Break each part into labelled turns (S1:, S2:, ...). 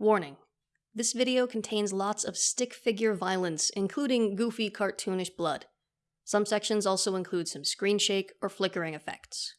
S1: Warning. This video contains lots of stick figure violence, including goofy cartoonish blood. Some sections also include some screen shake or flickering effects.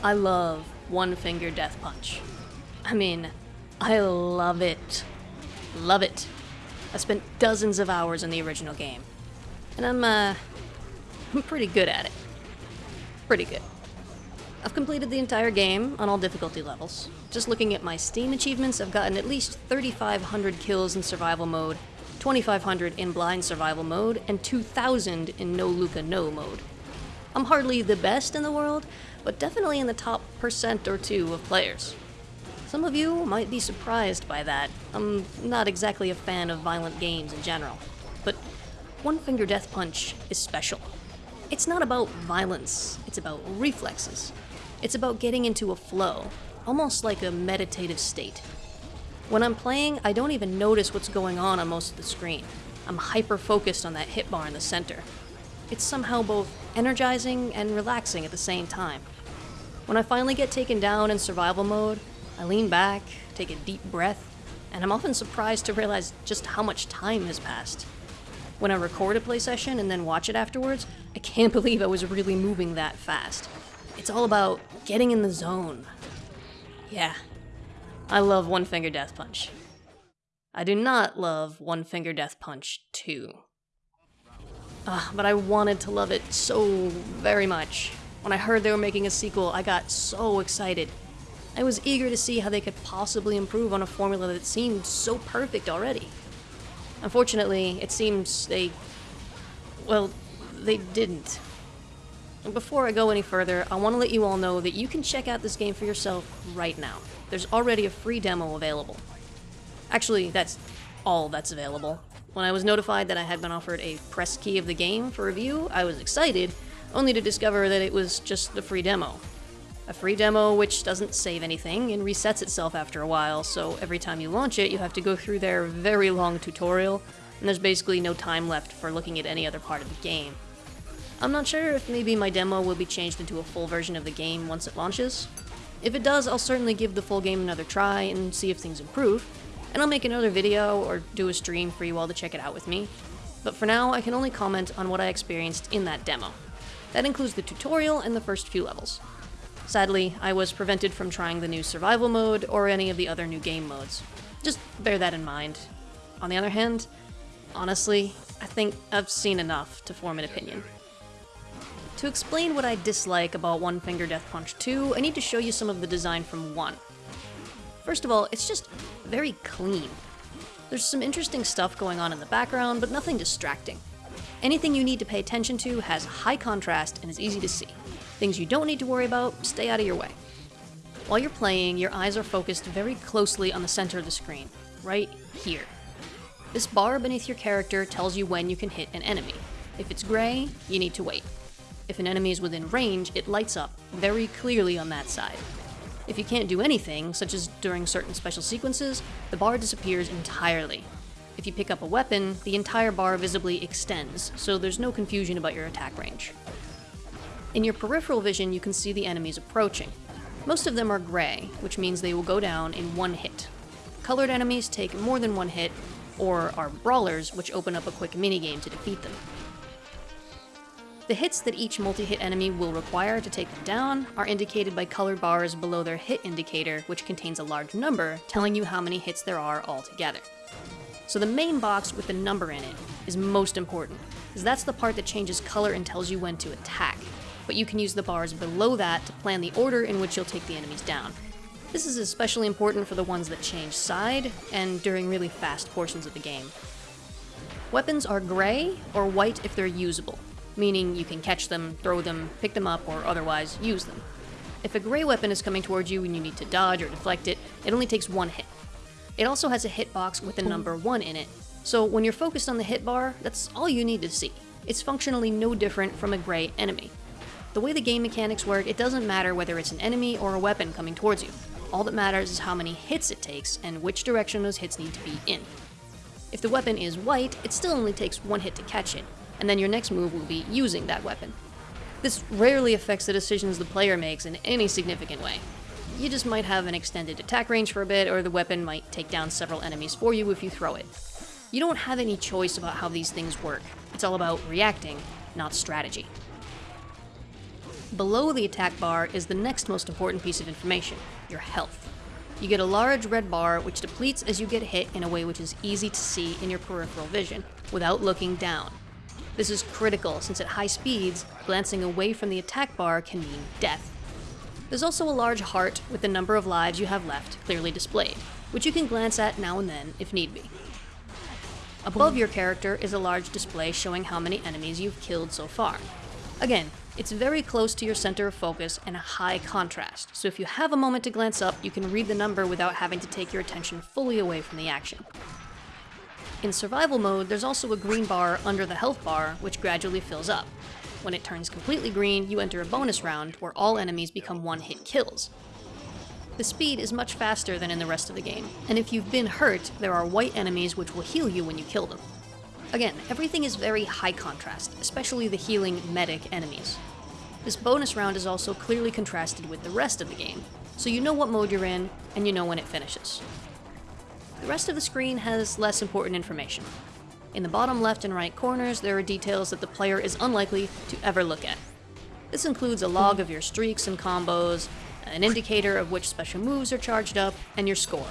S1: I love One Finger Death Punch. I mean, I love it. Love it. I spent dozens of hours in the original game. And I'm, uh, I'm pretty good at it. Pretty good. I've completed the entire game on all difficulty levels. Just looking at my Steam achievements, I've gotten at least 3,500 kills in survival mode, 2,500 in blind survival mode, and 2,000 in no Luca no mode. I'm hardly the best in the world, but definitely in the top percent or two of players. Some of you might be surprised by that. I'm not exactly a fan of violent games in general, but One Finger Death Punch is special. It's not about violence, it's about reflexes. It's about getting into a flow, almost like a meditative state. When I'm playing, I don't even notice what's going on on most of the screen. I'm hyper focused on that hit bar in the center. It's somehow both energizing and relaxing at the same time. When I finally get taken down in survival mode, I lean back, take a deep breath, and I'm often surprised to realize just how much time has passed. When I record a play session and then watch it afterwards, I can't believe I was really moving that fast. It's all about getting in the zone. Yeah, I love One Finger Death Punch. I do not love One Finger Death Punch 2. Uh, but I wanted to love it so very much. When I heard they were making a sequel, I got so excited. I was eager to see how they could possibly improve on a formula that seemed so perfect already. Unfortunately, it seems they. well, they didn't. And before I go any further, I want to let you all know that you can check out this game for yourself right now. There's already a free demo available. Actually, that's all that's available. When I was notified that I had been offered a press key of the game for review, I was excited, only to discover that it was just a free demo. A free demo which doesn't save anything and resets itself after a while, so every time you launch it, you have to go through their very long tutorial, and there's basically no time left for looking at any other part of the game. I'm not sure if maybe my demo will be changed into a full version of the game once it launches. If it does, I'll certainly give the full game another try and see if things improve, and I'll make another video or do a stream for you all to check it out with me. But for now, I can only comment on what I experienced in that demo. That includes the tutorial and the first few levels. Sadly, I was prevented from trying the new survival mode or any of the other new game modes. Just bear that in mind. On the other hand, honestly, I think I've seen enough to form an opinion. To explain what I dislike about One Finger Death Punch 2, I need to show you some of the design from 1. First of all, it's just very clean. There's some interesting stuff going on in the background, but nothing distracting. Anything you need to pay attention to has high contrast and is easy to see. Things you don't need to worry about, stay out of your way. While you're playing, your eyes are focused very closely on the center of the screen, right here. This bar beneath your character tells you when you can hit an enemy. If it's gray, you need to wait. If an enemy is within range, it lights up very clearly on that side. If you can't do anything, such as during certain special sequences, the bar disappears entirely. If you pick up a weapon, the entire bar visibly extends, so there's no confusion about your attack range. In your peripheral vision, you can see the enemies approaching. Most of them are gray, which means they will go down in one hit. Colored enemies take more than one hit, or are brawlers, which open up a quick minigame to defeat them. The hits that each multi-hit enemy will require to take them down are indicated by colored bars below their hit indicator, which contains a large number, telling you how many hits there are altogether. So the main box with the number in it is most important, because that's the part that changes color and tells you when to attack, but you can use the bars below that to plan the order in which you'll take the enemies down. This is especially important for the ones that change side, and during really fast portions of the game. Weapons are gray or white if they're usable, meaning you can catch them, throw them, pick them up, or otherwise use them. If a gray weapon is coming towards you and you need to dodge or deflect it, it only takes one hit. It also has a hitbox with the number 1 in it, so when you're focused on the hit bar, that's all you need to see. It's functionally no different from a gray enemy. The way the game mechanics work, it doesn't matter whether it's an enemy or a weapon coming towards you. All that matters is how many hits it takes and which direction those hits need to be in. If the weapon is white, it still only takes one hit to catch it, and then your next move will be using that weapon. This rarely affects the decisions the player makes in any significant way. you just might have an extended attack range for a bit, or the weapon might take down several enemies for you if you throw it. You don't have any choice about how these things work. It's all about reacting, not strategy. Below the attack bar is the next most important piece of information, your health. You get a large red bar which depletes as you get hit in a way which is easy to see in your peripheral vision, without looking down. This is critical since at high speeds, glancing away from the attack bar can mean death. There's also a large heart with the number of lives you have left clearly displayed, which you can glance at now and then if need be. Above your character is a large display showing how many enemies you've killed so far. Again, it's very close to your center of focus and a high contrast, so if you have a moment to glance up, you can read the number without having to take your attention fully away from the action. In survival mode, there's also a green bar under the health bar, which gradually fills up. When it turns completely green, you enter a bonus round where all enemies become one-hit kills. The speed is much faster than in the rest of the game, and if you've been hurt, there are white enemies which will heal you when you kill them. Again, everything is very high contrast, especially the healing medic enemies. This bonus round is also clearly contrasted with the rest of the game, so you know what mode you're in, and you know when it finishes. The rest of the screen has less important information. In the bottom left and right corners, there are details that the player is unlikely to ever look at. This includes a log of your streaks and combos, an indicator of which special moves are charged up, and your score.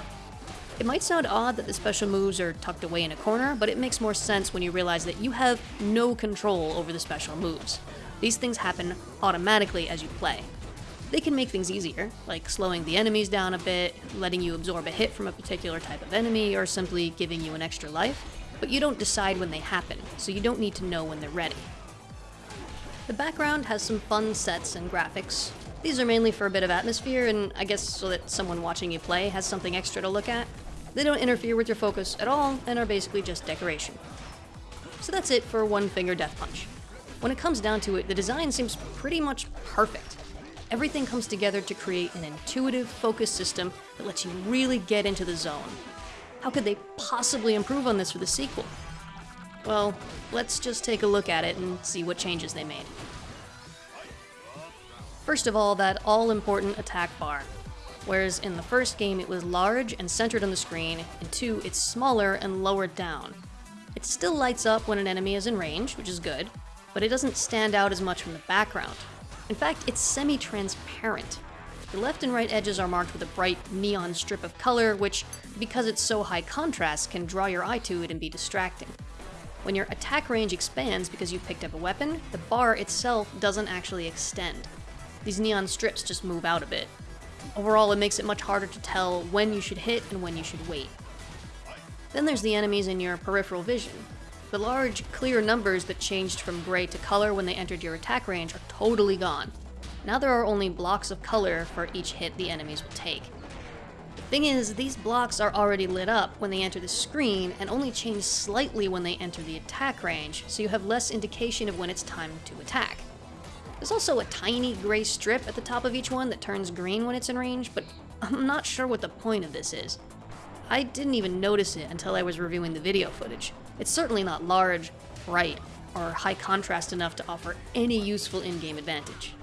S1: It might sound odd that the special moves are tucked away in a corner, but it makes more sense when you realize that you have no control over the special moves. These things happen automatically as you play. They can make things easier, like slowing the enemies down a bit, letting you absorb a hit from a particular type of enemy, or simply giving you an extra life, but you don't decide when they happen, so you don't need to know when they're ready. The background has some fun sets and graphics. These are mainly for a bit of atmosphere, and I guess so that someone watching you play has something extra to look at. They don't interfere with your focus at all and are basically just decoration. So that's it for One Finger Death Punch. When it comes down to it, the design seems pretty much perfect. Everything comes together to create an intuitive, focused system that lets you really get into the zone. How could they possibly improve on this for the sequel? Well, let's just take a look at it and see what changes they made. First of all, that all-important attack bar. Whereas in the first game it was large and centered on the screen, in 2 it's smaller and lowered down. It still lights up when an enemy is in range, which is good, but it doesn't stand out as much from the background. In fact, it's semi-transparent. The left and right edges are marked with a bright neon strip of color, which, because it's so high contrast, can draw your eye to it and be distracting. When your attack range expands because you picked up a weapon, the bar itself doesn't actually extend. These neon strips just move out a bit, Overall, it makes it much harder to tell when you should hit and when you should wait. Then there's the enemies in your peripheral vision. The large, clear numbers that changed from gray to color when they entered your attack range are totally gone. Now there are only blocks of color for each hit the enemies will take. The thing is, these blocks are already lit up when they enter the screen and only change slightly when they enter the attack range, so you have less indication of when it's time to attack. There's also a tiny gray strip at the top of each one that turns green when it's in range, but I'm not sure what the point of this is. I didn't even notice it until I was reviewing the video footage. It's certainly not large, bright, or high contrast enough to offer any useful in-game advantage.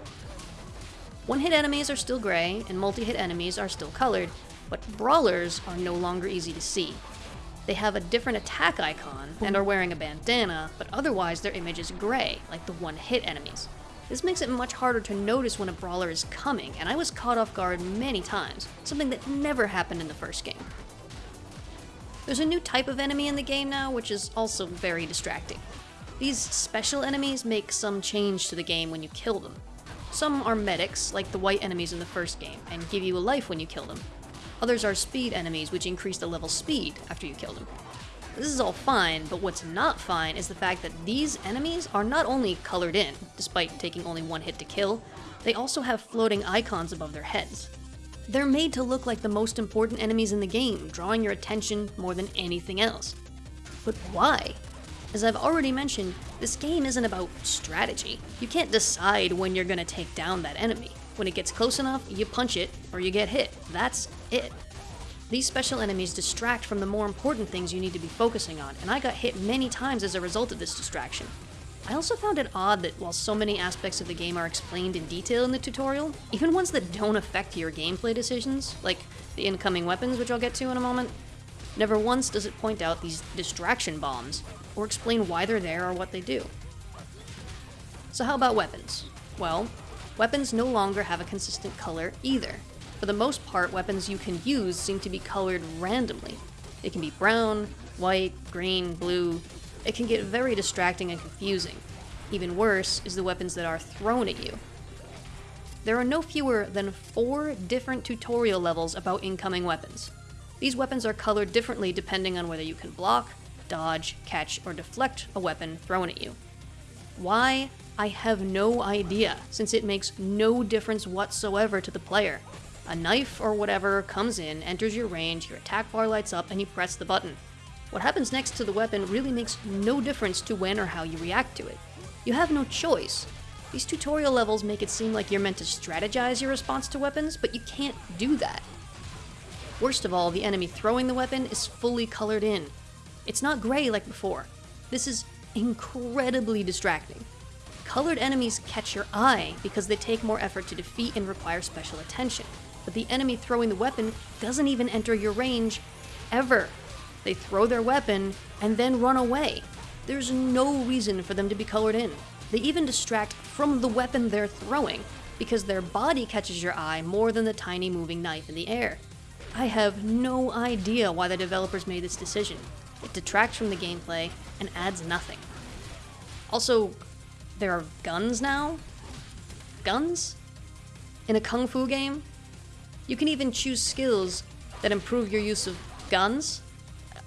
S1: One-hit enemies are still gray, and multi-hit enemies are still colored, but brawlers are no longer easy to see. They have a different attack icon and are wearing a bandana, but otherwise their image is gray, like the one-hit enemies. This makes it much harder to notice when a brawler is coming, and I was caught off guard many times, something that never happened in the first game. There's a new type of enemy in the game now, which is also very distracting. These special enemies make some change to the game when you kill them. Some are medics, like the white enemies in the first game, and give you a life when you kill them. Others are speed enemies, which increase the level speed after you kill them. This is all fine, but what's not fine is the fact that these enemies are not only colored in, despite taking only one hit to kill, they also have floating icons above their heads. They're made to look like the most important enemies in the game, drawing your attention more than anything else. But why? As I've already mentioned, this game isn't about strategy. You can't decide when you're gonna take down that enemy. When it gets close enough, you punch it, or you get hit. That's it. These special enemies distract from the more important things you need to be focusing on, and I got hit many times as a result of this distraction. I also found it odd that while so many aspects of the game are explained in detail in the tutorial, even ones that don't affect your gameplay decisions, like the incoming weapons, which I'll get to in a moment, never once does it point out these distraction bombs, or explain why they're there or what they do. So how about weapons? Well, weapons no longer have a consistent color either. For the most part, weapons you can use seem to be colored randomly. They can be brown, white, green, blue. It can get very distracting and confusing. Even worse is the weapons that are thrown at you. There are no fewer than four different tutorial levels about incoming weapons. These weapons are colored differently depending on whether you can block, dodge, catch, or deflect a weapon thrown at you. Why? I have no idea, since it makes no difference whatsoever to the player. A knife or whatever comes in, enters your range, your attack bar lights up, and you press the button. What happens next to the weapon really makes no difference to when or how you react to it. You have no choice. These tutorial levels make it seem like you're meant to strategize your response to weapons, but you can't do that. Worst of all, the enemy throwing the weapon is fully colored in. It's not gray like before. This is incredibly distracting. Colored enemies catch your eye because they take more effort to defeat and require special attention. But the enemy throwing the weapon doesn't even enter your range ever. They throw their weapon and then run away. There's no reason for them to be colored in. They even distract from the weapon they're throwing because their body catches your eye more than the tiny moving knife in the air. I have no idea why the developers made this decision. It detracts from the gameplay and adds nothing. Also, there are guns now? Guns? In a kung fu game? You can even choose skills that improve your use of guns?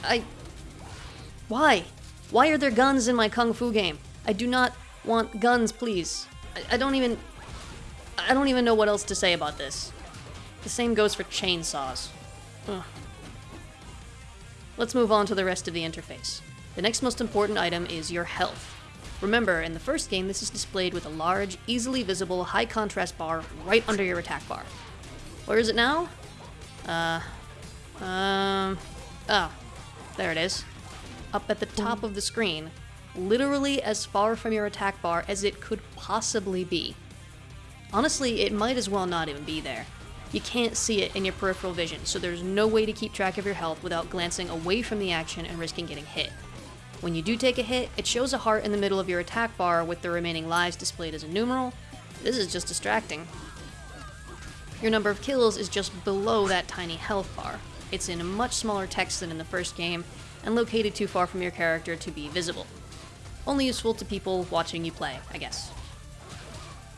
S1: I... Why? Why are there guns in my kung fu game? I do not want guns, please. I, I don't even... I don't even know what else to say about this. The same goes for chainsaws. Ugh. Let's move on to the rest of the interface. The next most important item is your health. Remember, in the first game, this is displayed with a large, easily visible, high contrast bar right under your attack bar. Where is it now? Uh, um, ah, there it is. Up at the top of the screen, literally as far from your attack bar as it could possibly be. Honestly, it might as well not even be there. You can't see it in your peripheral vision, so there's no way to keep track of your health without glancing away from the action and risking getting hit. When you do take a hit, it shows a heart in the middle of your attack bar with the remaining lives displayed as a numeral. This is just distracting. Your number of kills is just below that tiny health bar. It's in a much smaller text than in the first game, and located too far from your character to be visible. Only useful to people watching you play, I guess.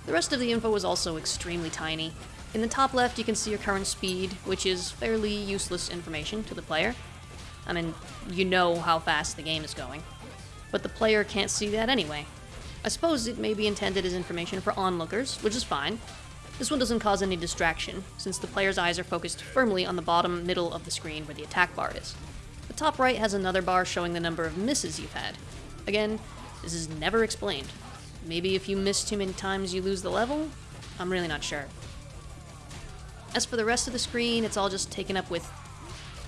S1: The rest of the info is also extremely tiny, in the top left, you can see your current speed, which is fairly useless information to the player. I mean, you know how fast the game is going. But the player can't see that anyway. I suppose it may be intended as information for onlookers, which is fine. This one doesn't cause any distraction, since the player's eyes are focused firmly on the bottom middle of the screen where the attack bar is. The top right has another bar showing the number of misses you've had. Again, this is never explained. Maybe if you miss too many times you lose the level? I'm really not sure. As for the rest of the screen, it's all just taken up with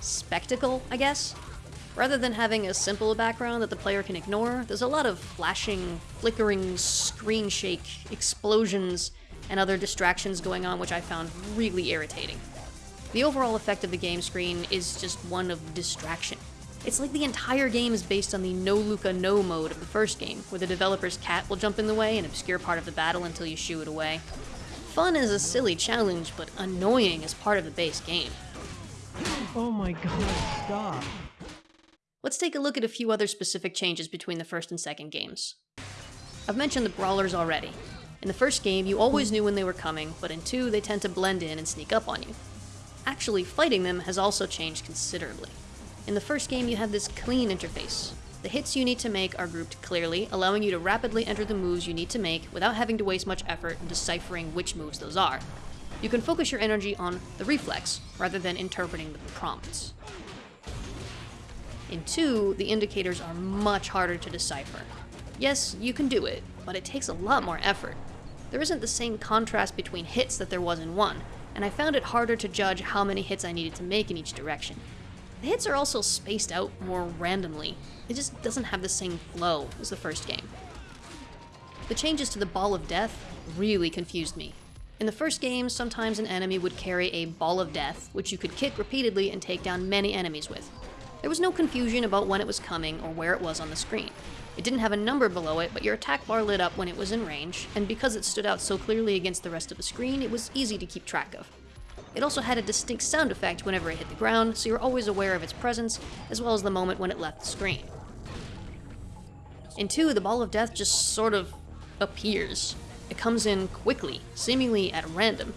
S1: spectacle, I guess. Rather than having a simple background that the player can ignore, there's a lot of flashing, flickering, screen shake, explosions, and other distractions going on which I found really irritating. The overall effect of the game screen is just one of distraction. It's like the entire game is based on the no Luca no mode of the first game, where the developer's cat will jump in the way and obscure part of the battle until you shoo it away. Fun is a silly challenge, but annoying is part of the base game.
S2: Oh my god, stop.
S1: Let's take a look at a few other specific changes between the first and second games. I've mentioned the brawlers already. In the first game, you always knew when they were coming, but in 2, they tend to blend in and sneak up on you. Actually, fighting them has also changed considerably. In the first game, you had this clean interface, the hits you need to make are grouped clearly, allowing you to rapidly enter the moves you need to make without having to waste much effort in deciphering which moves those are. You can focus your energy on the reflex, rather than interpreting the prompts. In 2, the indicators are much harder to decipher. Yes, you can do it, but it takes a lot more effort. There isn't the same contrast between hits that there was in 1, and I found it harder to judge how many hits I needed to make in each direction. The hits are also spaced out more randomly. It just doesn't have the same flow as the first game. The changes to the Ball of Death really confused me. In the first game, sometimes an enemy would carry a Ball of Death, which you could kick repeatedly and take down many enemies with. There was no confusion about when it was coming or where it was on the screen. It didn't have a number below it, but your attack bar lit up when it was in range, and because it stood out so clearly against the rest of the screen, it was easy to keep track of. It also had a distinct sound effect whenever it hit the ground, so you're always aware of its presence, as well as the moment when it left the screen. In 2, the Ball of Death just sort of appears. It comes in quickly, seemingly at random.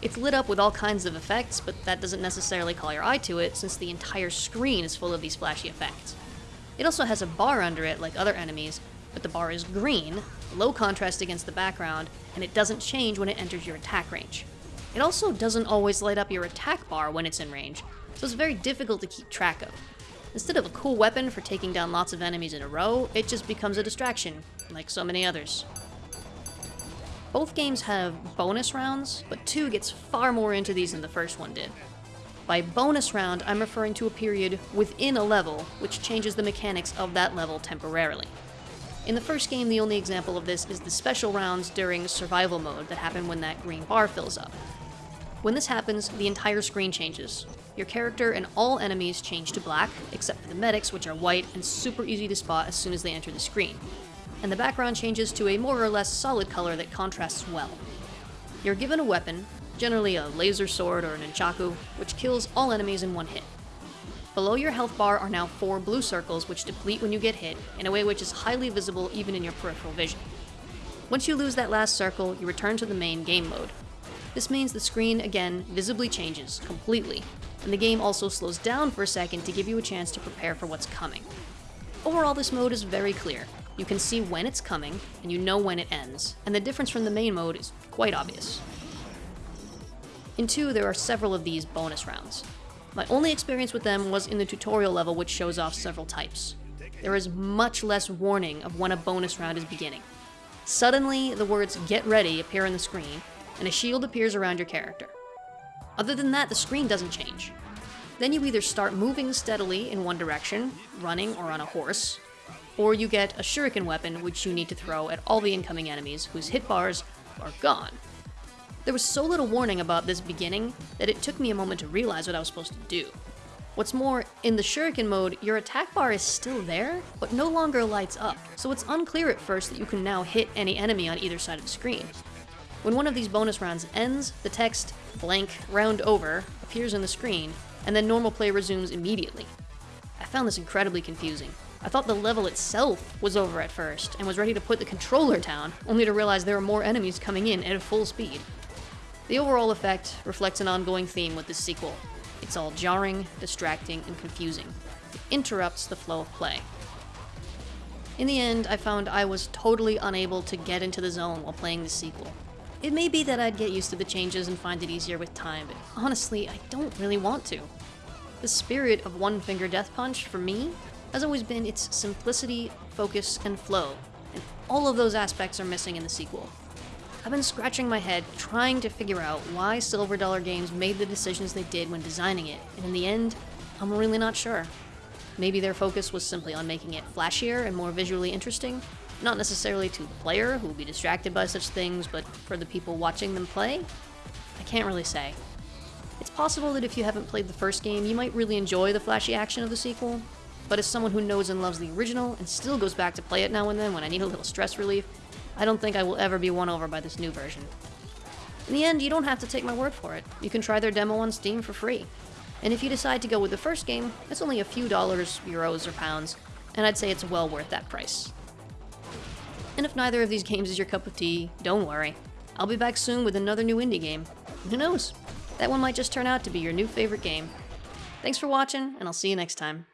S1: It's lit up with all kinds of effects, but that doesn't necessarily call your eye to it, since the entire screen is full of these flashy effects. It also has a bar under it, like other enemies, but the bar is green, low contrast against the background, and it doesn't change when it enters your attack range. It also doesn't always light up your attack bar when it's in range, so it's very difficult to keep track of. Instead of a cool weapon for taking down lots of enemies in a row, it just becomes a distraction, like so many others. Both games have bonus rounds, but 2 gets far more into these than the first one did. By bonus round, I'm referring to a period within a level, which changes the mechanics of that level temporarily. In the first game, the only example of this is the special rounds during survival mode that happen when that green bar fills up. When this happens, the entire screen changes. Your character and all enemies change to black, except for the medics, which are white and super easy to spot as soon as they enter the screen. And the background changes to a more or less solid color that contrasts well. You're given a weapon, generally a laser sword or an nunchaku, which kills all enemies in one hit. Below your health bar are now four blue circles which deplete when you get hit, in a way which is highly visible even in your peripheral vision. Once you lose that last circle, you return to the main game mode. This means the screen, again, visibly changes, completely, and the game also slows down for a second to give you a chance to prepare for what's coming. Overall, this mode is very clear. You can see when it's coming, and you know when it ends, and the difference from the main mode is quite obvious. In 2, there are several of these bonus rounds. My only experience with them was in the tutorial level which shows off several types. There is much less warning of when a bonus round is beginning. Suddenly, the words get ready appear on the screen, and a shield appears around your character. Other than that, the screen doesn't change. Then you either start moving steadily in one direction, running or on a horse, or you get a shuriken weapon which you need to throw at all the incoming enemies whose hit bars are gone. There was so little warning about this beginning that it took me a moment to realize what I was supposed to do. What's more, in the shuriken mode, your attack bar is still there, but no longer lights up, so it's unclear at first that you can now hit any enemy on either side of the screen. When one of these bonus rounds ends, the text, blank, round over, appears on the screen, and then normal play resumes immediately. I found this incredibly confusing. I thought the level itself was over at first, and was ready to put the controller down, only to realize there are more enemies coming in at full speed. The overall effect reflects an ongoing theme with this sequel. It's all jarring, distracting, and confusing. It interrupts the flow of play. In the end, I found I was totally unable to get into the zone while playing the sequel. It may be that I'd get used to the changes and find it easier with time, but honestly, I don't really want to. The spirit of One Finger Death Punch, for me, has always been its simplicity, focus, and flow, and all of those aspects are missing in the sequel. I've been scratching my head trying to figure out why Silver Dollar Games made the decisions they did when designing it, and in the end, I'm really not sure. Maybe their focus was simply on making it flashier and more visually interesting, not necessarily to the player, who will be distracted by such things, but for the people watching them play? I can't really say. It's possible that if you haven't played the first game, you might really enjoy the flashy action of the sequel, but as someone who knows and loves the original and still goes back to play it now and then when I need a little stress relief, I don't think I will ever be won over by this new version. In the end, you don't have to take my word for it. You can try their demo on Steam for free. And if you decide to go with the first game, it's only a few dollars, euros, or pounds, and I'd say it's well worth that price. And if neither of these games is your cup of tea, don't worry. I'll be back soon with another new indie game. Who knows? That one might just turn out to be your new favorite game. Thanks for watching, and I'll see you next time.